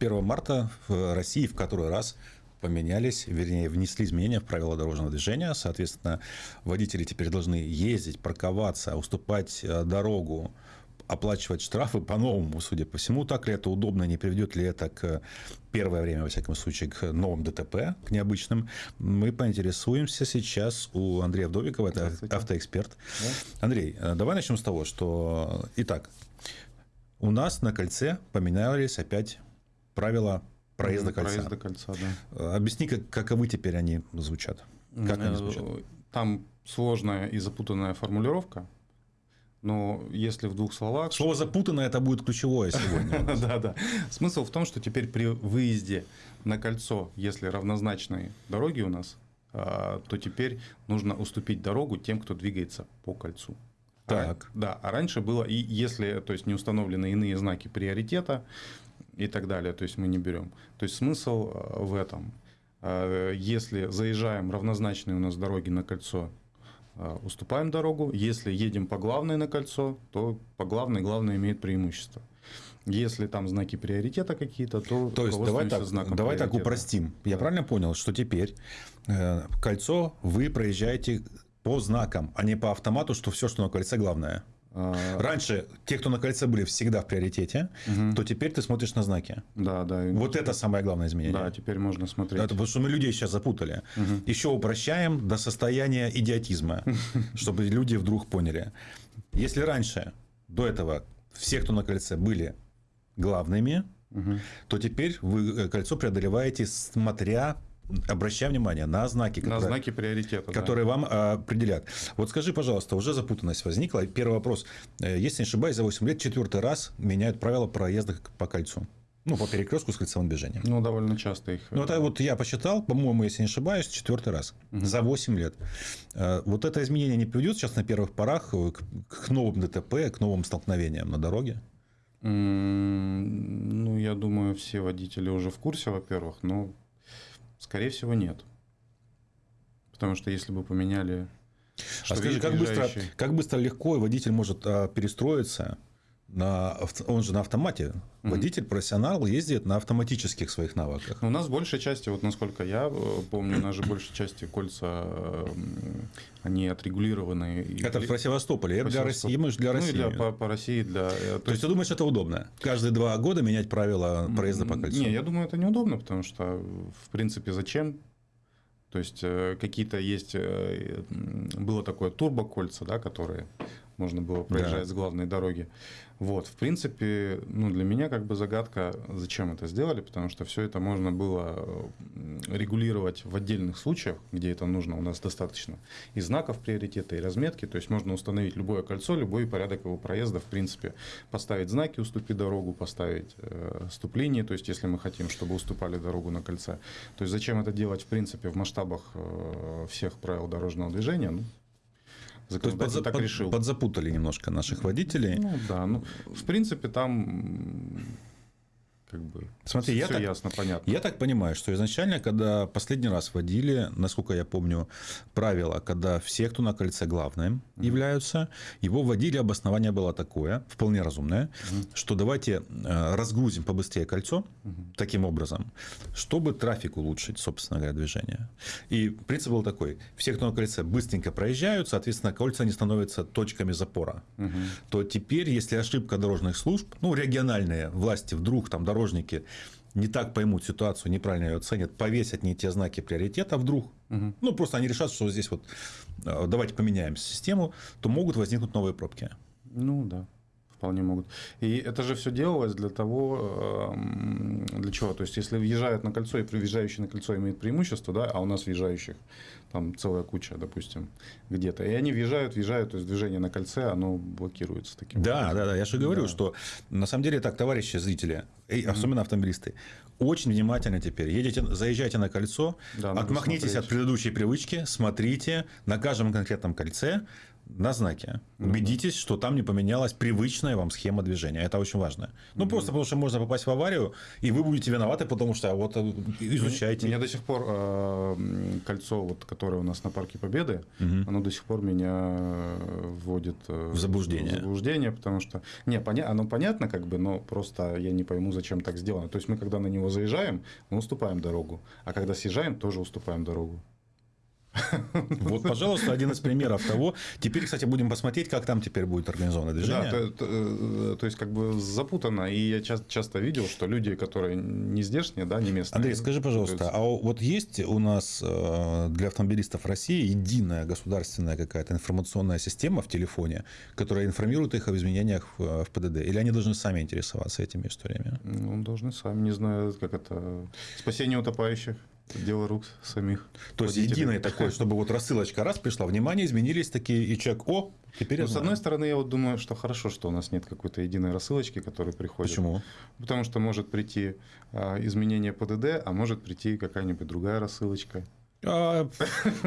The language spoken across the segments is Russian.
1 марта в России в который раз поменялись, вернее, внесли изменения в правила дорожного движения. Соответственно, водители теперь должны ездить, парковаться, уступать э, дорогу, оплачивать штрафы по-новому, судя по всему. Так ли это удобно, не приведет ли это к первое время, во всяком случае, к новым ДТП, к необычным, мы поинтересуемся сейчас у Андрея Вдовикова, это автоэксперт. Да. Андрей, э, давай начнем с того, что, итак, у нас на кольце поменялись опять правила проезда кольца. Проезда кольца, да. Объясни, как, каковы теперь они звучат? Как они звучат? Там сложная и запутанная формулировка. Но если в двух словах... Слово запутанное это будет ключевое сегодня. Да, да. Смысл в том, что теперь при выезде на кольцо, если равнозначные дороги у нас, а, то теперь нужно уступить дорогу тем, кто двигается по кольцу. Так. А, да, а раньше было, и если то есть, не установлены иные знаки приоритета и так далее, то есть мы не берем. То есть смысл а, в этом. Если заезжаем равнозначные у нас дороги на кольцо Э, уступаем дорогу. Если едем по главной на кольцо, то по главной главное имеет преимущество. Если там знаки приоритета какие-то, то то есть давай так, давай так упростим. Я да. правильно понял, что теперь э, кольцо вы проезжаете по знакам, а не по автомату, что все, что на кольце, главное. А, Раньше те, кто на кольце были всегда в приоритете, угу. то теперь ты смотришь на знаки. Да, да. Вот это самое главное изменение. Да, теперь можно смотреть. Это потому что мы людей сейчас запутали. Угу. Еще упрощаем до состояния идиотизма, чтобы люди вдруг поняли. Если раньше, до этого, все, кто на кольце, были главными, угу. то теперь вы э, кольцо преодолеваете, смотря обращая внимание на знаки, которые, на знаки приоритета, которые да. вам а, определят. Вот скажи, пожалуйста, уже запутанность возникла. Первый вопрос. Э, если не ошибаюсь, за 8 лет четвертый раз меняют правила проезда по кольцу. Ну, по перекрестку с кольцевым движением. Ну, довольно часто их. Ну, это вот я посчитал, по-моему, если не ошибаюсь, четвертый раз угу. за 8 лет. Э, вот это изменение не приведет сейчас на первых порах к новым ДТП, к новым столкновениям на дороге? Ну, я думаю, все водители уже в курсе, во-первых, но Скорее всего, нет. Потому что если бы поменяли... А скажи, как быстро, как быстро легко водитель может а, перестроиться на, он же на автомате. Водитель, профессионал ездит на автоматических своих навыках. У нас большей части, вот насколько я э, помню, у нас же большей части кольца, э, они отрегулированы. Это в Севастополе, это для России, мы же для России. Ну, и для, по, по России. Для, то, э, то есть, ты думаешь, это удобно? Каждые два года менять правила проезда по кольцу? Не, я думаю, это неудобно, потому что, в принципе, зачем то есть какие-то есть, было такое турбокольца, да, которые можно было проезжать да. с главной дороги. Вот, в принципе, ну, для меня как бы загадка, зачем это сделали, потому что все это можно было регулировать в отдельных случаях, где это нужно, у нас достаточно и знаков приоритета, и разметки, то есть можно установить любое кольцо, любой порядок его проезда, в принципе, поставить знаки «уступи дорогу», поставить э, ступление, то есть если мы хотим, чтобы уступали дорогу на кольце. То есть зачем это делать, в принципе, в масштабах э, всех правил дорожного движения, ну, Законодатель так под, решил. Подзапутали немножко наших водителей. Ну да, ну в принципе там как бы Смотри, все я так, ясно, понятно. Я так понимаю, что изначально, когда последний раз вводили, насколько я помню, правила, когда все, кто на кольце главным mm-hmm. являются, его вводили, обоснование было такое, вполне разумное, mm-hmm. что давайте э, разгрузим побыстрее кольцо mm-hmm. таким образом, чтобы трафик улучшить, собственно говоря, движение. И принцип был такой, все, кто на кольце, быстренько проезжают, соответственно, кольца не становятся точками запора. Mm-hmm. То теперь, если ошибка дорожных служб, ну, региональные власти вдруг там дорожные дорожники не так поймут ситуацию, неправильно ее оценят, повесят не те знаки приоритета вдруг, угу. ну, просто они решат, что здесь вот э, давайте поменяем систему, то могут возникнуть новые пробки. Ну, да вполне могут. И это же все делалось для того, эм, для чего? То есть, если въезжают на кольцо, и въезжающий на кольцо имеет преимущество, да, а у нас въезжающих там целая куча, допустим, где-то. И они въезжают, въезжают, то есть движение на кольце, оно блокируется таким Да, образом. да, да. Я же говорю, да. что на самом деле так, товарищи зрители, и особенно автомобилисты, очень внимательно теперь. Едете, заезжайте на кольцо, да, отмахнитесь смотреть. от предыдущей привычки, смотрите на каждом конкретном кольце, на знаке. Убедитесь, что там не поменялась привычная вам схема движения. Это очень важно. Ну, просто потому что можно попасть в аварию, и вы будете виноваты, потому что вот э, изучайте. Меня до сих пор э, кольцо, вот, которое у нас на Парке Победы, угу. оно до сих пор меня вводит в заблуждение. В заблуждение, потому что... Не, поня... оно понятно как бы, но просто я не пойму, зачем так сделано. То есть мы, когда на него заезжаем, мы уступаем дорогу, а когда съезжаем, тоже уступаем дорогу. Вот, пожалуйста, один из примеров того. Теперь, кстати, будем посмотреть, как там теперь будет организовано движение. Да, то, то, э, то есть, как бы запутано. И я часто, часто видел, что люди, которые не здешние, да, не местные. Андрей, скажи, пожалуйста, есть... а вот есть у нас э, для автомобилистов России единая государственная какая-то информационная система в телефоне, которая информирует их об изменениях в ПДД? Или они должны сами интересоваться этими историями? Ну, должны сами, не знаю, как это... Спасение утопающих. Дело рук самих. То есть единое такое, чтобы вот рассылочка раз пришла, внимание, изменились такие, и человек, о, теперь ну, С одной стороны, я вот думаю, что хорошо, что у нас нет какой-то единой рассылочки, которая приходит. Почему? Потому что может прийти а, изменение ПДД, а может прийти какая-нибудь другая рассылочка. А,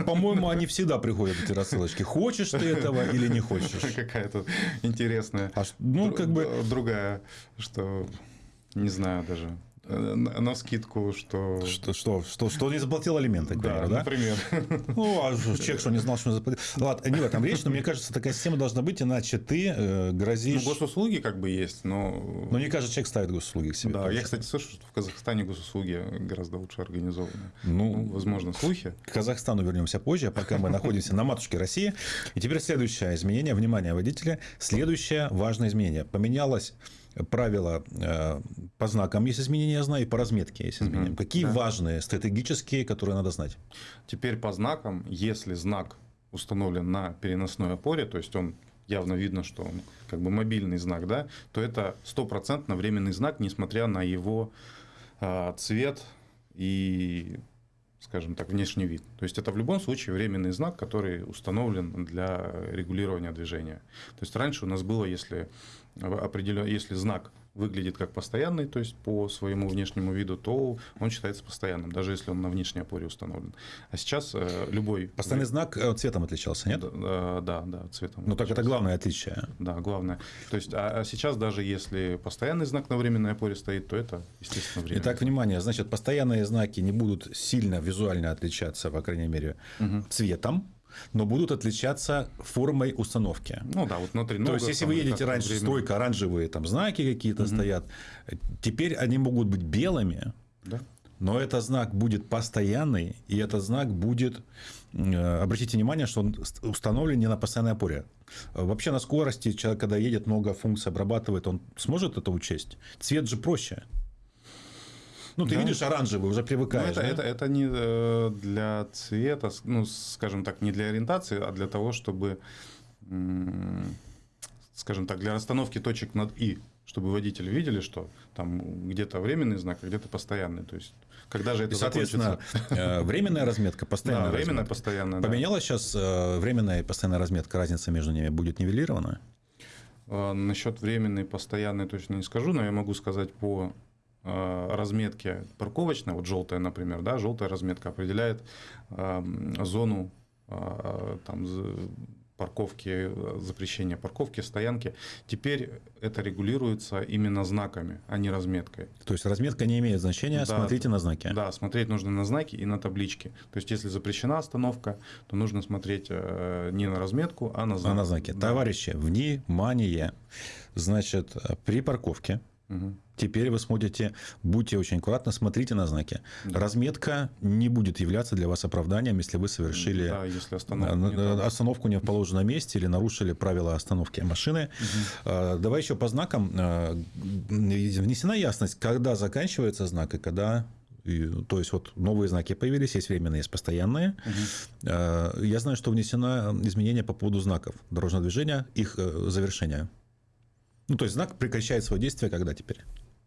по-моему, они всегда приходят, эти рассылочки. Хочешь ты этого или не хочешь? Какая-то интересная. А, ну, как бы... Другая, что... Не знаю даже. Э, на скидку, что... Что, что, что, что не заплатил алименты, да, да? например. Ну, а человек что, не знал, что не заплатил? Ладно, не в этом речь, но мне кажется, такая система должна быть, иначе ты э, грозишь... Ну, госуслуги как бы есть, но... Но не каждый человек ставит госуслуги к себе. Да, я, кстати, слышу, что в Казахстане госуслуги гораздо лучше организованы. Ну, ну возможно, слухи. К Казахстану вернемся позже, пока мы находимся на матушке России. И теперь следующее изменение. Внимание, водителя. Следующее важное изменение. Поменялось правила э, по знакам есть изменения, я знаю, и по разметке есть изменения. Угу, Какие да. важные стратегические, которые надо знать? Теперь по знакам, если знак установлен на переносной опоре, то есть он явно видно, что он как бы мобильный знак, да, то это стопроцентно временный знак, несмотря на его э, цвет и скажем так, внешний вид. То есть это в любом случае временный знак, который установлен для регулирования движения. То есть раньше у нас было, если определен, если знак выглядит как постоянный, то есть по своему внешнему виду, то он считается постоянным, даже если он на внешней опоре установлен. А сейчас э, любой... Постоянный знак э, цветом отличался, нет? Да, да, да цветом. Ну, так это главное отличие. Да, главное. То есть, а, а сейчас даже если постоянный знак на временной опоре стоит, то это, естественно, время. Итак, внимание, значит, постоянные знаки не будут сильно визуально отличаться, по крайней мере, угу. цветом, но будут отличаться формой установки. Ну да, вот внутри. То есть, если вы едете раньше, время... стойка оранжевые там знаки какие-то угу. стоят, теперь они могут быть белыми. Да. Но этот знак будет постоянный, и этот знак будет, э, обратите внимание, что он установлен не на постоянной опоре. Вообще на скорости человек, когда едет, много функций обрабатывает, он сможет это учесть? Цвет же проще. Ну, ты да. видишь оранжевый, уже привыкаешь. Ну, это, да? это, это не э, для цвета, ну, скажем так, не для ориентации, а для того, чтобы, скажем так, для расстановки точек над «и», чтобы водители видели, что там где-то временный знак, а где-то постоянный. То есть, когда же это И, соответственно, закончится? Э, временная разметка, постоянная да, временная, постоянная. Поменялась да. сейчас э, временная и постоянная разметка, разница между ними будет нивелирована? Насчет временной и постоянной точно не скажу, но я могу сказать по разметки парковочной, вот желтая, например, да, желтая разметка определяет эм, зону э, там, парковки, запрещения парковки, стоянки. Теперь это регулируется именно знаками, а не разметкой. То есть разметка не имеет значения, да, смотрите на знаки. Да, смотреть нужно на знаки и на таблички. То есть если запрещена остановка, то нужно смотреть э, не на разметку, а на знаки. А на знаки. Да. Товарищи, внимание! Значит, при парковке Угу. Теперь вы смотрите, будьте очень аккуратны, смотрите на знаки. Да. Разметка не будет являться для вас оправданием, если вы совершили да, если остановку, не э, остановку не в положенном месте или нарушили правила остановки машины. Угу. Давай еще по знакам. Э, внесена ясность, когда заканчивается знак и когда то есть вот новые знаки появились, есть временные, есть постоянные. Угу. Я знаю, что внесено изменение по поводу знаков дорожного движения, их завершения. Ну, то есть знак прекращает свое действие когда теперь?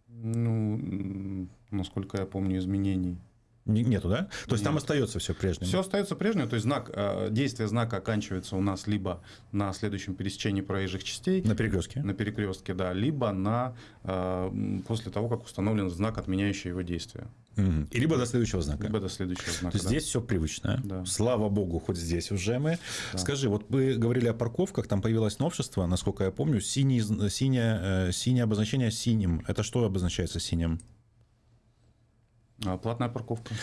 Ну, насколько я помню, изменений Нету, да? То есть Нет. там остается все прежним. Все остается прежним, то есть знак, э, действие знака оканчивается у нас либо на следующем пересечении проезжих частей. На перекрестке. На перекрестке, да, либо на, э, после того, как установлен знак, отменяющий его действие. И либо до следующего знака. Либо до следующего знака. То есть да. здесь все привычно. Да. Слава богу, хоть здесь уже мы. Да. Скажи, вот вы говорили о парковках, там появилось новшество, насколько я помню, синий, синее, синее обозначение синим. Это что обозначается синим? А, платная парковка.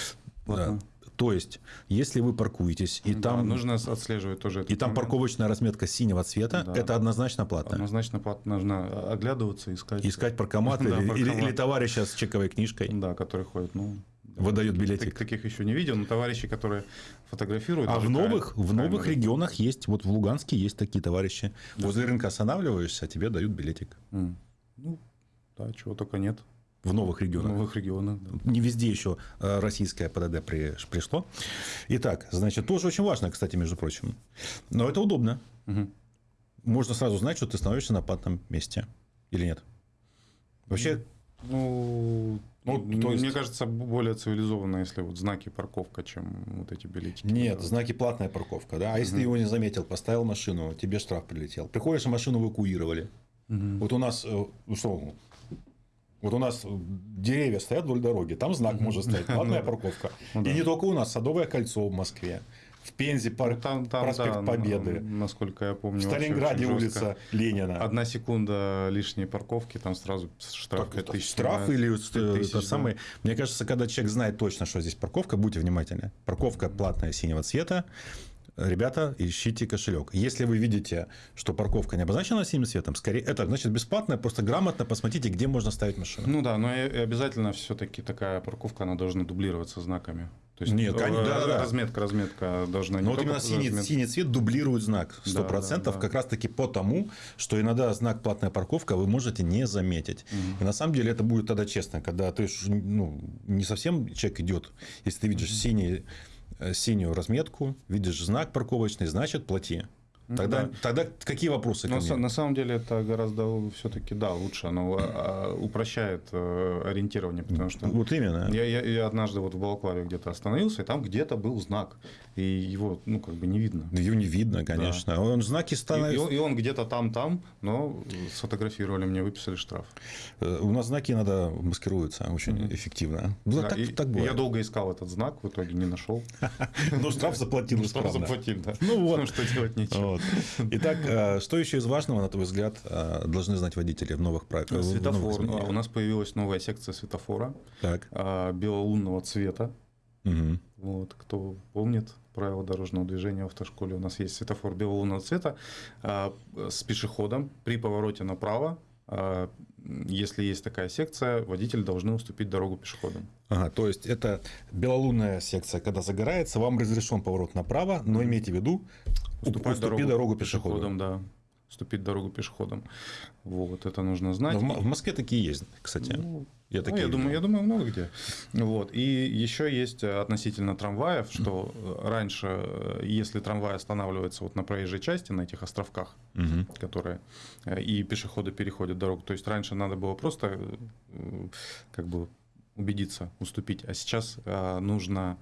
Платная. Да. То есть, если вы паркуетесь, и да, там... нужно отслеживать тоже И там парковочная разметка синего цвета, да. это однозначно платно. Однозначно платно. Нужно оглядываться, искать... Искать паркомат или, или, или товарища с чековой книжкой. Да, который ходит, ну... Выдают билетик. Таких еще не видел, но товарищи, которые фотографируют. А в новых, в новых регионах есть, вот в Луганске есть такие товарищи. Да. Возле рынка останавливаешься, а тебе дают билетик. Mm. Ну, да, чего только нет. В новых регионах. В новых регионах, да. Не везде еще э, российское ПДД пришло. Итак, значит, тоже очень важно, кстати, между прочим. Но это удобно. Угу. Можно сразу знать, что ты становишься на платном месте. Или нет? Вообще... Ну, ну, то есть... Мне кажется, более цивилизованно, если вот знаки парковка, чем вот эти билетики. Нет, да. знаки платная парковка, да. А если угу. ты его не заметил, поставил машину, тебе штраф прилетел. Приходишь, а машину эвакуировали. Угу. Вот у нас, э, ну что, вот у нас деревья стоят вдоль дороги, там знак может стоять, платная парковка. Ну И не только у нас, Садовое кольцо в Москве. В Пензе парк, ну, там, там, проспект да, Победы. Насколько я помню. В Сталинграде улица Ленина. Одна секунда лишней парковки, там сразу штраф так, тысяч. Штраф или тысяч, это да. самый. Мне кажется, когда человек знает точно, что здесь парковка, будьте внимательны. Парковка платная синего цвета ребята, ищите кошелек. Если вы видите, что парковка не обозначена синим цветом, скорее это значит бесплатно, просто грамотно посмотрите, где можно ставить машину. Ну да, но и обязательно все-таки такая парковка, она должна дублироваться знаками. То есть Нет, конечно, да, да. разметка, разметка должна не Но вот именно синий, синий цвет дублирует знак 100%, да, да, да. как раз таки потому, что иногда знак платная парковка вы можете не заметить. Угу. И на самом деле это будет тогда честно, когда ты ну, не совсем человек идет, если ты видишь угу. синий Э, синюю разметку, видишь знак парковочный, значит плати. Тогда, да. тогда какие вопросы? Но на самом деле это гораздо все-таки да лучше, оно а, упрощает э, ориентирование, потому что вот именно. Я, я, я однажды вот в Балаклаве где-то остановился, и там где-то был знак, и его ну как бы не видно. Его не видно, конечно. Да. Он знаки становятся. И, и он где-то там там, но сфотографировали мне, выписали штраф. Э, у нас знаки иногда маскируются очень mm-hmm. эффективно. Ну, да, так, и, так Я долго искал этот знак, в итоге не нашел. Но штраф заплатил. Штраф заплатил, да. Ну вот. Что делать нечего. Итак, э, что еще из важного, на твой взгляд, э, должны знать водители в новых правилах? Светофор. У нас появилась новая секция светофора. Так. Э, белолунного цвета. Угу. Вот, кто помнит правила дорожного движения в автошколе, у нас есть светофор белолунного цвета с пешеходом при повороте направо если есть такая секция, водители должны уступить дорогу пешеходам. Ага, то есть это белолунная секция, когда загорается, вам разрешен поворот направо, но имейте в виду, уступать уступи дорогу, дорогу пешеходу. пешеходам, да уступить дорогу пешеходам. Вот, это нужно знать. Но в Москве такие есть, кстати. Ну, я, ну, я, думаю, я думаю, много где. Вот. И еще есть относительно трамваев, что раньше, если трамвай останавливается вот на проезжей части, на этих островках, угу. которые и пешеходы переходят дорогу, то есть раньше надо было просто как бы убедиться, уступить, а сейчас нужно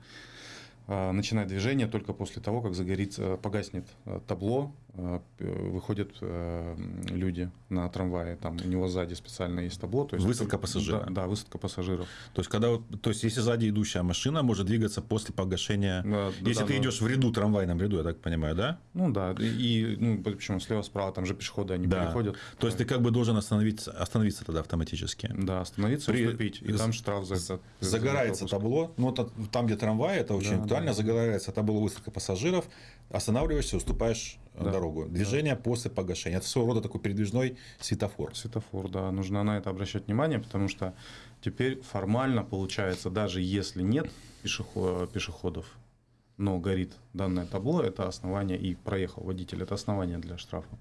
начинать движение только после того, как загорится, погаснет табло Э, выходят э, люди на трамвае, там у него сзади специально есть табло. То есть высадка пассажиров. Да, да, высадка пассажиров. То есть, когда, то есть, если сзади идущая машина может двигаться после погашения, да, если да, ты да. идешь в ряду, трамвайном ряду, я так понимаю, да? Ну да, и ну, почему слева, справа, там же пешеходы, они да. переходят. То есть, ты как бы должен остановиться, остановиться тогда автоматически. Да, остановиться, При... уступить, и там штраф за это. Загорается табло, ну, там, где трамвай, это очень да, актуально, да. загорается табло высадка пассажиров, останавливаешься, уступаешь да. дорогу. Движение да. после погашения. Это своего рода такой передвижной светофор. Светофор, да. Нужно на это обращать внимание, потому что теперь формально получается, даже если нет пешеходов, но горит данное табло, это основание, и проехал водитель, это основание для штрафа.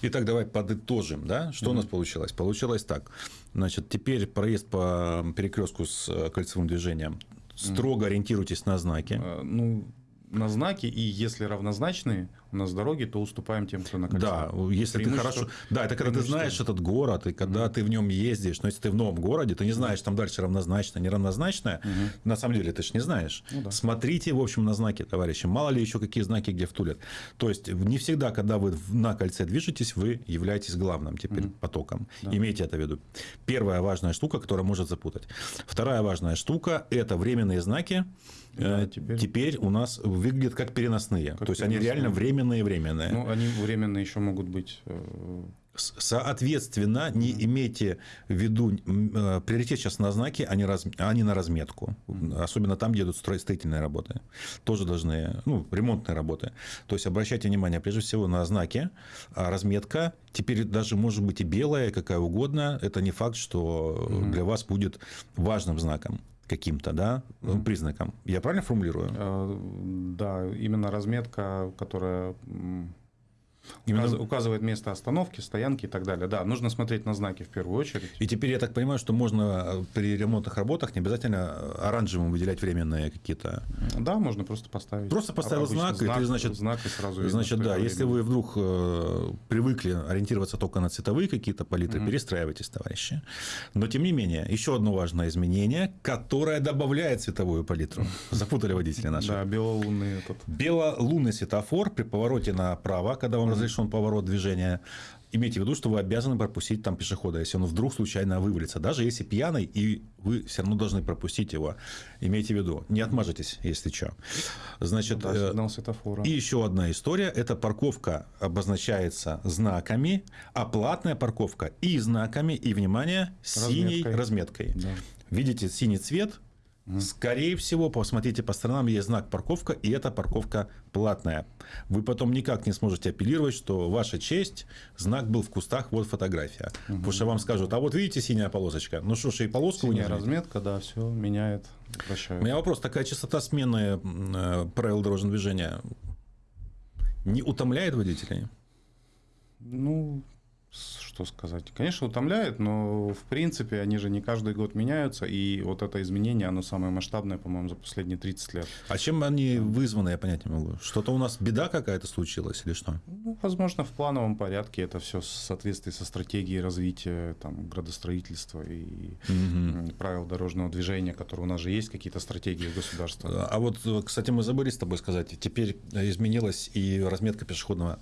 Итак, давай подытожим, да, что mm-hmm. у нас получилось? Получилось так, значит, теперь проезд по перекрестку с э, кольцевым движением, строго mm-hmm. ориентируйтесь на знаки. Ну, на знаки, и если равнозначные у нас дороги, то уступаем тем, кто на кольце. Да, если ты хорошо... Да, это когда ты знаешь этот город, и когда mm-hmm. ты в нем ездишь, но если ты в новом городе, ты не знаешь, там дальше равнозначно, неравнозначное, mm-hmm. на самом деле ты же не знаешь. Ну, да. Смотрите, в общем, на знаки, товарищи. Мало ли еще какие знаки где втулят. То есть, не всегда, когда вы на кольце движетесь, вы являетесь главным теперь mm-hmm. потоком. Да. Имейте это в виду. Первая важная штука, которая может запутать. Вторая важная штука – это временные знаки, да, э, теперь... теперь у нас выглядят как переносные. Как То есть переносные. они реально временные-временные. Ну, они временные еще могут быть э, Соответственно, не имейте в виду э, приоритет сейчас на знаки, а не, раз, а не на разметку. Особенно там, где идут строительные работы. Тоже должны, ну, ремонтные работы. То есть обращайте внимание прежде всего на знаки. А разметка теперь даже может быть и белая, какая угодно. Это не факт, что для вас будет важным знаком каким-то, да, mm-hmm. признаком. Я правильно формулирую? Э, да, именно разметка, которая Именно... Указывает место остановки, стоянки и так далее. Да, нужно смотреть на знаки в первую очередь. И теперь я так понимаю, что можно э, при ремонтных работах не обязательно оранжевым выделять временные какие-то. Да, можно просто поставить. Просто поставил знак, знак, и ты, значит, знак и сразу значит, да, если вы вдруг э, привыкли ориентироваться только на цветовые какие-то палитры, mm перестраивайтесь, товарищи. Но тем не менее, еще одно важное изменение, которое добавляет цветовую палитру. Запутали водители наши. Да, белолунный этот. Белолунный светофор при повороте направо, когда вам разрешен поворот движения, имейте в виду, что вы обязаны пропустить там пешехода, если он вдруг случайно вывалится. Даже если пьяный, и вы все равно должны пропустить его. Имейте в виду, не отмажетесь, если что. Значит, да, сигнал светофора. И еще одна история. Это парковка обозначается знаками, а платная парковка и знаками, и, внимание, синей разметкой. разметкой. Да. Видите синий цвет, Скорее всего, посмотрите по сторонам, есть знак парковка, и эта парковка платная. Вы потом никак не сможете апеллировать, что ваша честь, знак был в кустах, вот фотография. Угу. Потому что вам скажут, а вот видите синяя полосочка? Ну что ж, и полоску Синяя разметка, да, все меняет, прощают. У меня вопрос, такая частота смены э, правил дорожного движения не утомляет водителей? Ну, что сказать. Конечно, утомляет, но в принципе они же не каждый год меняются, и вот это изменение, оно самое масштабное, по-моему, за последние 30 лет. А чем они вызваны, я понять не могу? Что-то у нас беда какая-то случилась или что? Ну, возможно, в плановом порядке это все в соответствии со стратегией развития там, градостроительства и угу. правил дорожного движения, которые у нас же есть, какие-то стратегии государства. А вот, кстати, мы забыли с тобой сказать, теперь изменилась и разметка пешеходного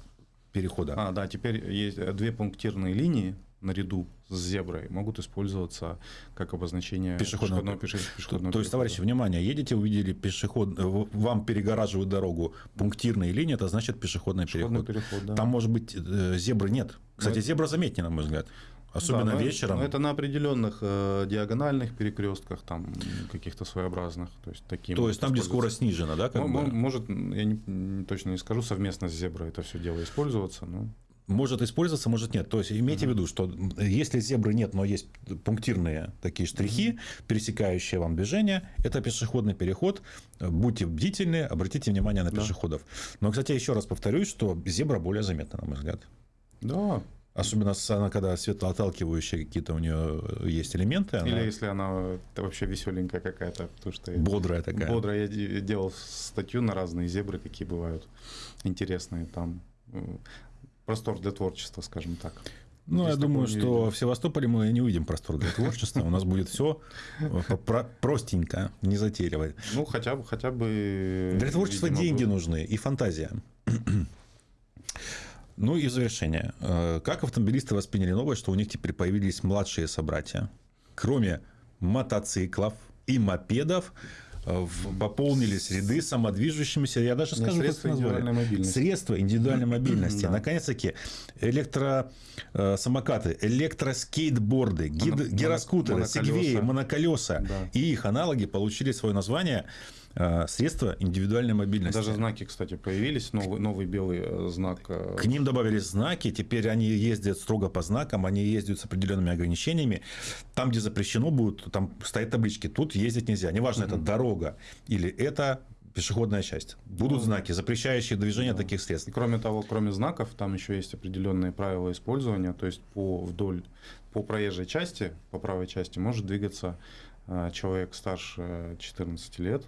перехода. А, да, теперь есть две пунктирные линии наряду с зеброй могут использоваться как обозначение пешеходного, пешеходного, пешеходного То есть, товарищи, внимание, едете, увидели пешеход, вам перегораживают дорогу пунктирные линии, это значит пешеходный, пешеходный переход. переход да. Там может быть э, зебры нет. Кстати, Но... зебра заметнее, на мой взгляд. Особенно да, вечером. Но это на определенных э, диагональных перекрестках, там каких-то своеобразных. То есть, таким то есть там, где скорость снижена, да? Как бы? Может, я не, не, точно не скажу, совместно с зеброй это все дело использоваться. Но... Может использоваться, может нет. То есть имейте uh-huh. в виду, что если зебры нет, но есть пунктирные такие штрихи, uh-huh. пересекающие вам движение, это пешеходный переход. Будьте бдительны, обратите внимание на пешеходов. Да. Но, кстати, еще раз повторюсь, что зебра более заметна, на мой взгляд. Да, Особенно она, когда светлоотталкивающие какие-то у нее есть элементы. Она... Или если она вообще веселенькая какая-то. Потому что бодрая такая. Бодрая. Я делал статью на разные зебры, какие бывают интересные. Там простор для творчества, скажем так. Ну, Здесь я думаю, что видим. в Севастополе мы не увидим простор для творчества. У нас будет все простенько, не затейливо. Ну, хотя бы, хотя бы. Для творчества деньги нужны и фантазия. Ну и завершение. Э, как автомобилисты восприняли новость, что у них теперь появились младшие собратья? Кроме мотоциклов и мопедов, э, пополнились ряды самодвижущимися, я даже скажу, средства индивидуальной мобильности. Средства индивидуальной мобильности. Наконец-таки, электросамокаты, электроскейтборды, гироскутеры, сегвеи, моноколеса и их аналоги получили свое название – Э, средства индивидуальной мобильности. Даже знаки, кстати, появились, новый, новый белый э, знак. Э, К ним добавились знаки, теперь они ездят строго по знакам, они ездят с определенными ограничениями. Там, где запрещено будет, там стоят таблички, тут ездить нельзя. Неважно, угу. это дорога или это пешеходная часть. Будут ну, знаки, запрещающие движение да. таких средств. И кроме того, кроме знаков, там еще есть определенные правила использования. То есть по вдоль, по проезжей части, по правой части может двигаться человек старше 14 лет,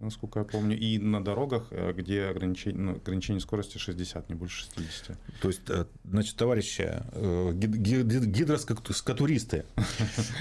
насколько я помню, и на дорогах, э, где ограничение, ну, ограничение скорости 60, не больше 60. То есть, э, значит, товарищи, э, гидроскатуристы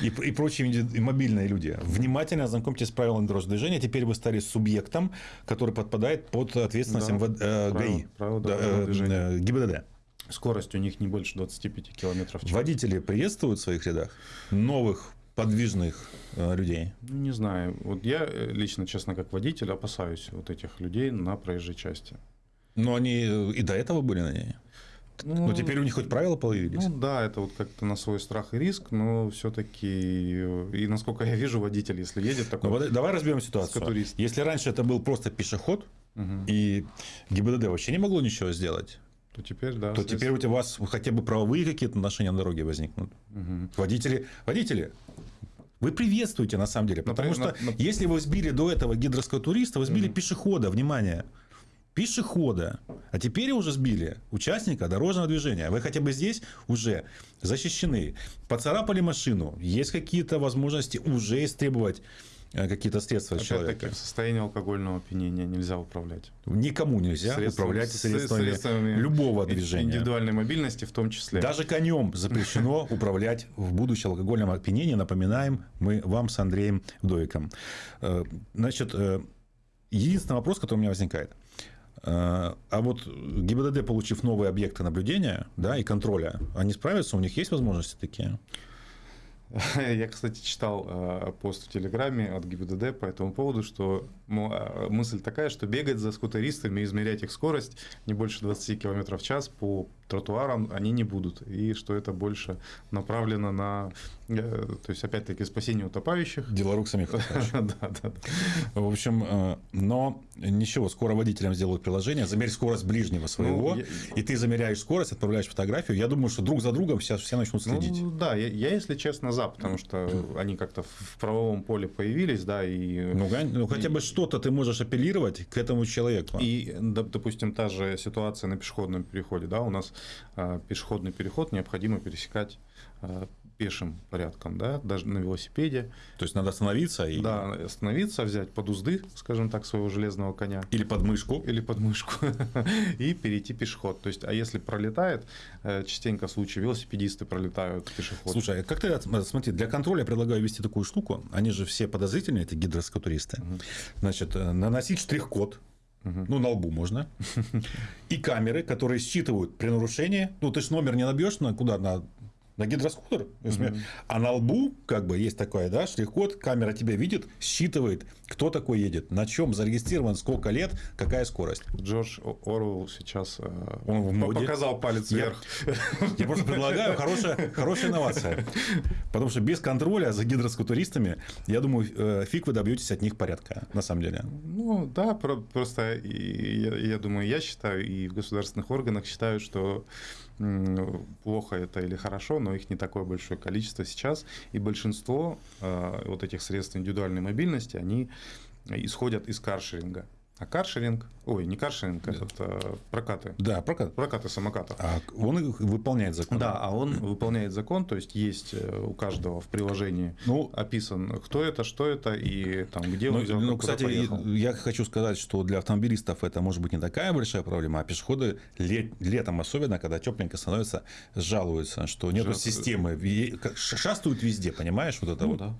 и, и прочие мобильные люди, внимательно ознакомьтесь с правилами дорожного движения. Теперь вы стали субъектом, который подпадает под ответственность да, МВД, э, ГАИ, правила, да, э, ГИБДД. Скорость у них не больше 25 км в час. Водители приветствуют в своих рядах новых подвижных э, людей? Ну, не знаю. Вот я э, лично, честно, как водитель, опасаюсь вот этих людей на проезжей части. Но они э, и до этого были на ней. Ну, но теперь у них хоть правила появились. Ну да, это вот как-то на свой страх и риск, но все-таки, и насколько я вижу, водитель, если едет такой... Ну, давай разберем ситуацию. Если раньше это был просто пешеход, угу. и ГИБДД вообще не могло ничего сделать, то теперь, да. То теперь у вас хотя бы правовые какие-то отношения на дороге возникнут. Угу. Водители, водители, вы приветствуете на самом деле, потому Например, что на, на... если вы сбили до этого гидровского туриста, вы сбили угу. пешехода, внимание, пешехода, а теперь уже сбили участника дорожного движения. Вы хотя бы здесь уже защищены, поцарапали машину, есть какие-то возможности уже истребовать какие-то средства Опять человека. Таки, в состоянии алкогольного опьянения нельзя управлять. Никому нельзя средствами, управлять средствами, средствами любого движения. Индивидуальной мобильности в том числе. Даже конем запрещено управлять в будущем алкогольном опьянении. Напоминаем мы вам с Андреем Вдовиком. Э, значит, э, единственный вопрос, который у меня возникает. А вот ГИБДД, получив новые объекты наблюдения да, и контроля, они справятся? У них есть возможности такие? Я, кстати, читал э, пост в Телеграме от ГИБДД по этому поводу, что э, мысль такая, что бегать за скутеристами, измерять их скорость не больше 20 км в час по тротуарам они не будут. И что это больше направлено на, то есть, опять-таки, спасение утопающих. Дело рук самих Да, да, да. В общем, но ничего, скоро водителям сделают приложение, замерь скорость ближнего своего, ну, и ты замеряешь скорость, отправляешь фотографию. Я думаю, что друг за другом сейчас все начнут следить. Ну, да, я, я, если честно, за, потому что они как-то в правовом поле появились, да, и... Ну, ну хотя бы что-то ты можешь апеллировать к этому человеку. И, допустим, та же ситуация на пешеходном переходе, да, у нас а, пешеходный переход необходимо пересекать а, пешим порядком, да, даже на велосипеде. То есть надо остановиться и... Да, остановиться, взять под узды, скажем так, своего железного коня. Или под мышку. Или под мышку. и перейти пешеход. То есть, а если пролетает, э, частенько случаи велосипедисты пролетают пешеход. Слушай, а как ты, смотри, для контроля я предлагаю ввести такую штуку. Они же все подозрительные, эти гидроскатуристы. Угу. Значит, э, наносить штрих-код Угу. Ну, на лбу можно. И камеры, которые считывают при нарушении. Ну, ты же номер не набьешь на куда? На на гидроскутер, угу. а на лбу как бы есть такой, да, штрих-код, камера тебя видит, считывает, кто такой едет, на чем зарегистрирован, сколько лет, какая скорость. Джордж Оруэлл сейчас э, Он в моде. показал палец я, вверх. Я просто предлагаю хорошая, хорошая инновация. Потому что без контроля за гидроскутуристами, я думаю, э, фиг вы добьетесь от них порядка, на самом деле. Ну, да, просто я, я думаю, я считаю, и в государственных органах считают, что плохо это или хорошо, но их не такое большое количество сейчас. И большинство э, вот этих средств индивидуальной мобильности, они исходят из каршеринга. А каршеринг, ой, не каршеринг, это а прокаты. Да, прокат. Прокаты самокатов. А он выполняет закон. Да, а он выполняет закон, то есть есть э, у каждого в приложении ну, описан, кто это, что это и там, где он ну, взял, Ну, кстати, поехал. я хочу сказать, что для автомобилистов это может быть не такая большая проблема, а пешеходы лет, летом особенно, когда тепленько становится, жалуются, что нет системы, шастают везде, понимаешь, вот это ну, вот. Да.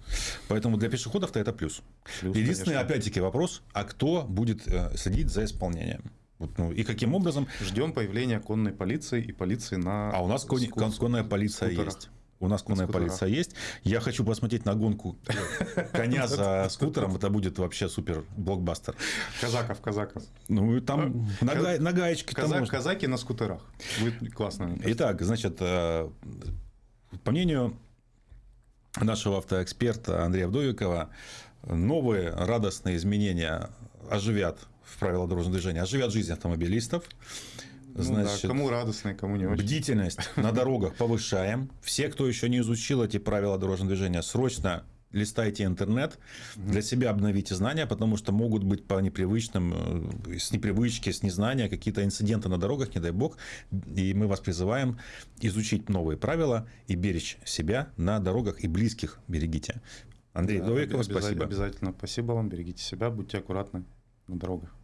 Поэтому для пешеходов-то это плюс. Плюс Единственный, опять-таки, вопрос, а кто будет Э, следить за исполнением. Вот, ну, и каким образом? Ждем появления конной полиции и полиции на... А у нас кон... Ску... конная полиция скутерах. есть. У нас конная полиция есть. Я хочу посмотреть на гонку коня за скутером. Это будет вообще супер блокбастер. Казаков, казаков. Ну, там на, га... на гаечке. Казак, казаки на скутерах. Будет классно. Итак, значит, э, по мнению нашего автоэксперта Андрея Вдовикова, новые радостные изменения оживят в правила дорожного движения, оживят жизнь автомобилистов. Значит, ну, да, кому радостно, кому не очень. Бдительность на дорогах повышаем. Все, кто еще не изучил эти правила дорожного движения, срочно листайте интернет, для себя обновите знания, потому что могут быть по непривычным, э, с непривычки, с незнания какие-то инциденты на дорогах, не дай бог. И мы вас призываем изучить новые правила и беречь себя на дорогах и близких берегите. Андрей, Да, Довикова, обязательно, спасибо. Обязательно. Спасибо вам. Берегите себя, будьте аккуратны на дорогах.